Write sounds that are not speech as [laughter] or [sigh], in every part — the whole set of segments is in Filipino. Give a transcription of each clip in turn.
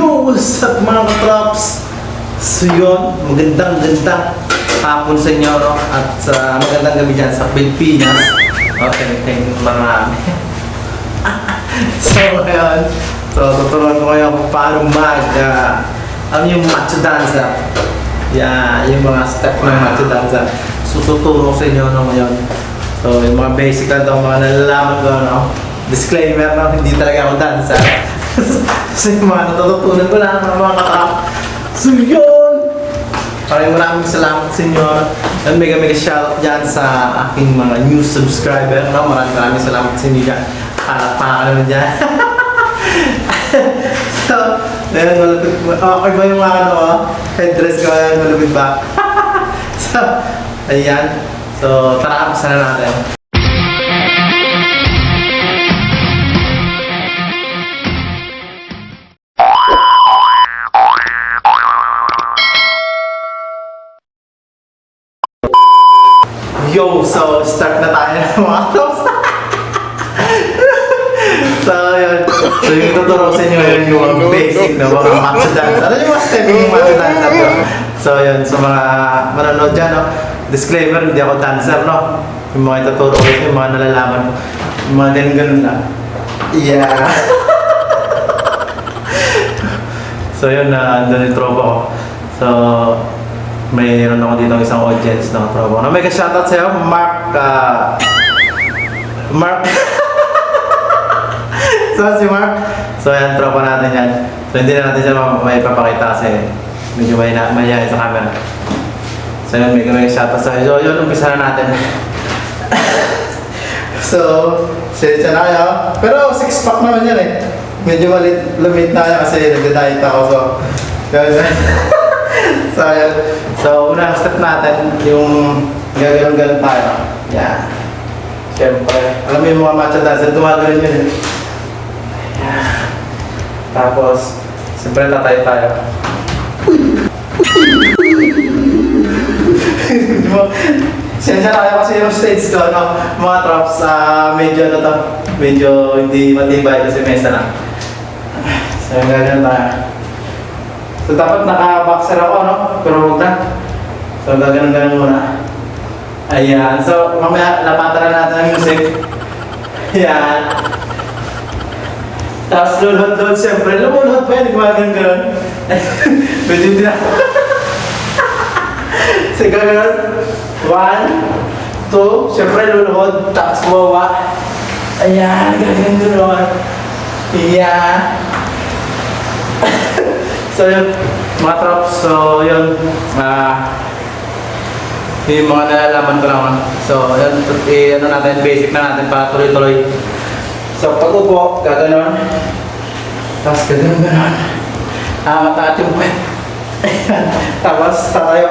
Yo, what's up mga katrops? So yun, magandang gandang hapon sa inyo no? at sa magandang gabi dyan sa Pilipinas. Okay, thank you marami. [laughs] so ngayon, so tuturuan ko kayo kung paano mag, uh, ano yung macho dancer. Yeah, yung mga step ng macho dancer. So tuturo ko sa inyo no, ngayon. So yung mga basic lang daw, mga nalalaman ko, no? Disclaimer, no? hindi talaga ako dancer. Yung mga natututunan ko lang, mga katrap. So yun! Maraming maraming salamat sa inyo. And mega mega shoutout dyan sa aking mga new subscriber. No? Maraming maraming salamat sa inyo dyan. Palakpakan naman dyan. [laughs] so, ayun, malapit. Okay ba yung ano, oh? headdress ko, malapit ba? [laughs] so, ayan. So, tara, umpisa na natin. Yo, so start na tayo ng mga tops. so, yun. So, yung tuturo sa inyo yun yung basic na mga matcha dance. Ano yung mga step yung matcha dance na to? So, yun. Sa mga manonood dyan, no? Disclaimer, hindi ako dancer, no? Yung mga ituturo ko yung mga nalalaman ko. Yung mga ganun-ganun lang. Yeah. [laughs] so, yun na, andun yung tropa ko. So, mayroon ako dito isang audience ng tropa ko. Na may ka-shoutout sa'yo, Mark, ah, Mark, [laughs] so si Mark, so yan, tropa natin yan. So hindi na natin siya ma- may papakita kasi medyo may mayayain sa camera. So yun, may may shoutout sa'yo. So yun, umpisa na natin. [laughs] so, siya na. Pero six pack naman yan eh. Medyo malit, lumit na yan kasi nagda-diet ako. So, [laughs] so, yun. So, unang step natin, yung gagawin-gawin tayo. Yan. Siyempre, alam mo yung mga matcha dancer, gumagawin yun eh. Yan. Tapos, siyempre tatay tayo. [laughs] Sensya tayo kasi yung stage ko, no? Mga traps, ah, medyo ano to, medyo hindi matibay kasi mesa lang. So, gagawin tayo. So, dapat naka-boxer ako, no? Pero huwag na. So, gaganon-ganon muna. Ayan. So, mamaya, lapatan na natin ang music. Ayan. Tapos, lulod-lod, siyempre. Lumulod pa yun, gumaganon-ganon. Medyo [laughs] hindi na. [laughs] so, gaganon. One, two, siyempre, luluhod. Tapos, wawa. Ayan, gaganon-ganon. Ayan. [laughs] So yun, mga trops, so yun, ah, yung mga nalalaman ko lang. So yun, eh, ano natin, basic na natin para tuloy-tuloy. So pag upo, gaganon. Tapos gaganon, ganon. Ah, mataat yung puwet. [laughs] Tapos tatayo.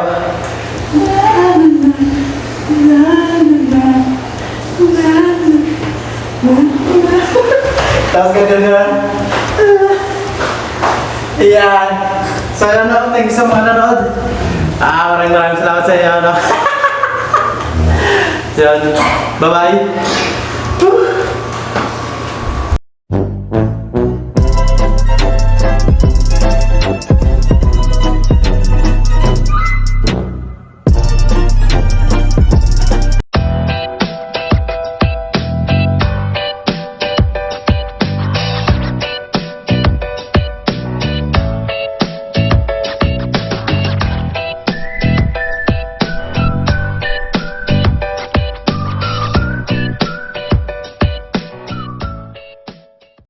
Tapos gaganon. Ayan. So, ano na, thank you sa mga nanood. Ah, maraming maraming salamat sa inyo, ano. so, [laughs] yun. Bye-bye.